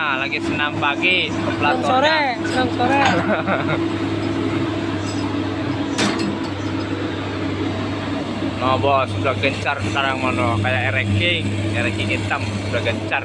Nah, lagi senam pagi Senang sore, senang sore. No nah, bos, sudah gencar sekarang mono kayak Eric King, hitam sudah gencar.